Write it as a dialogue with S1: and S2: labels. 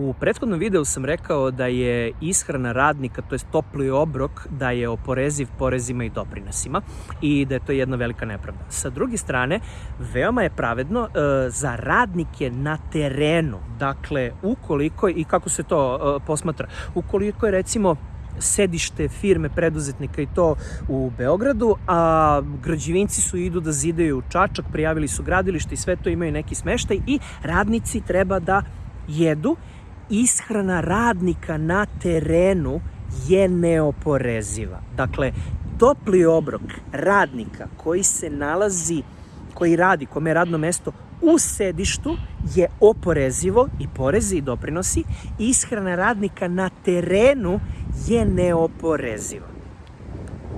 S1: U prethodnom videu sam rekao da je ishrana radnika, to je topli obrok, da je oporeziv porezima i doprinosima i da je to jedna velika nepravda. Sa druge strane, veoma je pravedno e, za radnike na terenu, dakle, ukoliko, i kako se to e, posmatra, ukoliko je recimo sedište firme preduzetnika i to u Beogradu, a građevinci su idu da zidaju u Čačak, prijavili su gradilište i sve to imaju neki smeštaj i radnici treba da jedu. Ishrana radnika na terenu je neoporeziva. Dakle, topli obrok radnika koji se nalazi, koji radi, kome je radno mesto u sedištu je oporezivo i porezi i doprinosi. Ishrana radnika na terenu je neoporeziva.